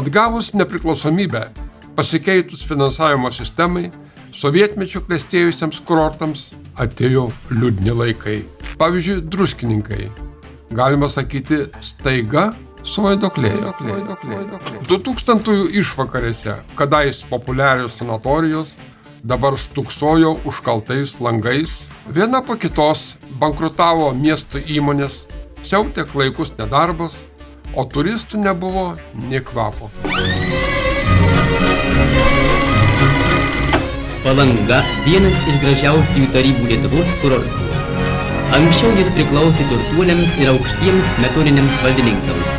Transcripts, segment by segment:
Atgavus nepriklausomybę, pasikeitus finansavimo sistemai, sovietmečio klėstėjusiems kurortams atėjo liūdni laikai. Pavyzdžiui, druskininkai. Galima sakyti, staiga suvaidoklėjo. 2000-ųjų išvakarėse, kadais populiarios sanatorijos, dabar stuksojo užkaltais langais, viena po kitos bankrutavo miesto įmonės, siautė klaikus nedarbas, o turistų nebuvo nie kvapo. Palanga vienas iš gražiausių tarybų Lietuvos kurortų. Anksčiau jis priklausė turtuoliams ir aukštiems smetoniniams valdininkams.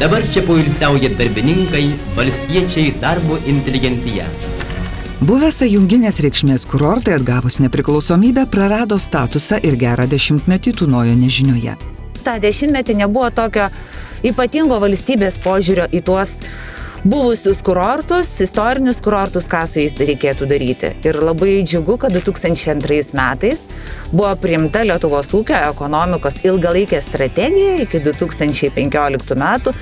Dabar čia poilsiauja darbininkai, valstiečiai, darbo inteligentija. Buvęs sąjunginės reikšmės kurortai atgavus nepriklausomybę prarado statusą ir gerą dešimtmetį tūnojo nežinioje. tą dešimtmetį nebuvo tokio ypatingo valstybės požiūrio į tuos buvusius kurortus, istorinius kurortus, ką su jais reikėtų daryti. Ir labai džiugu, kad 2002 metais buvo priimta Lietuvos ūkio ekonomikos ilgalaikė strategija iki 2015 metų,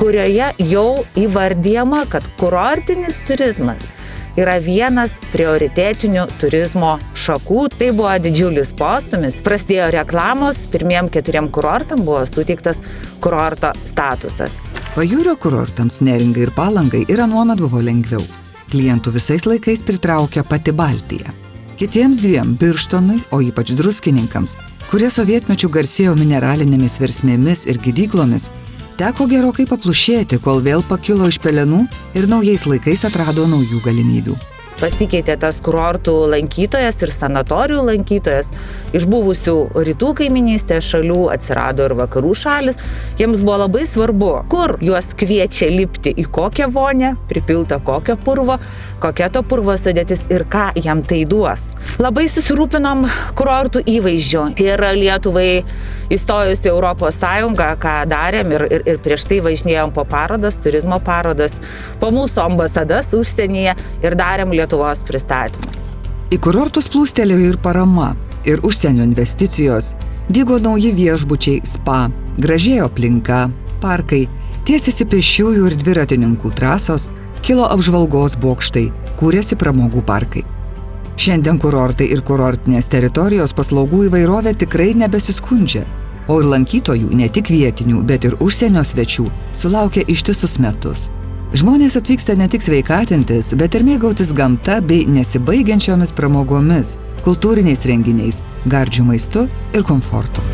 kurioje jau įvardyjama, kad kurortinis turizmas yra vienas prioritetinių turizmo šakų. Tai buvo didžiulis postumis. Prasidėjo reklamos, pirmiem keturiem kurortam buvo suteiktas kurorto statusas. Pajūrio kurortams neringai ir palangai ir anuomet buvo lengviau. Klientų visais laikais pritraukia pati Baltija. Kitiems dviem - Birštonui, o ypač druskininkams, kurie sovietmečių garsėjo mineralinėmis versmėmis ir gydyklomis, teko gerokai paplušėti, kol vėl pakilo iš pelenų ir naujais laikais atrado naujų galimybių. Pasikeitė tas kurortų lankytojas ir sanatorijų lankytojas. Iš buvusių rytų kaiminystės šalių atsirado ir vakarų šalis. Jiems buvo labai svarbu, kur juos kviečia lipti į kokią vonę, pripiltą kokio purvo, kokia to purvo sudėtis ir ką jam tai duos. Labai susirūpinom kurortų įvaizdžio ir Lietuvai įstojus į Europos Sąjungą, ką darėm ir, ir, ir prieš tai važinėjom po parodas, turizmo parodas, po mūsų ambasadas užsienyje ir darėm Lietuvos pristatymus. Į kurortus plūstelėjo ir parama, ir užsienio investicijos, dygo nauji viešbučiai, spa, gražėjo aplinka, parkai, tiesiasi pešiųjų ir dviratininkų trasos, kilo apžvalgos bokštai, kūrėsi pramogų parkai. Šiandien kurortai ir kurortinės teritorijos paslaugų įvairovė tikrai nebesiskundžia, o ir lankytojų, ne tik vietinių, bet ir užsienio svečių, sulaukia ištisus metus. Žmonės atvyksta ne tik sveikatintis, bet ir mėgautis gamta bei nesibaigiančiomis pramogomis, kultūriniais renginiais, gardžių maistu ir komfortu.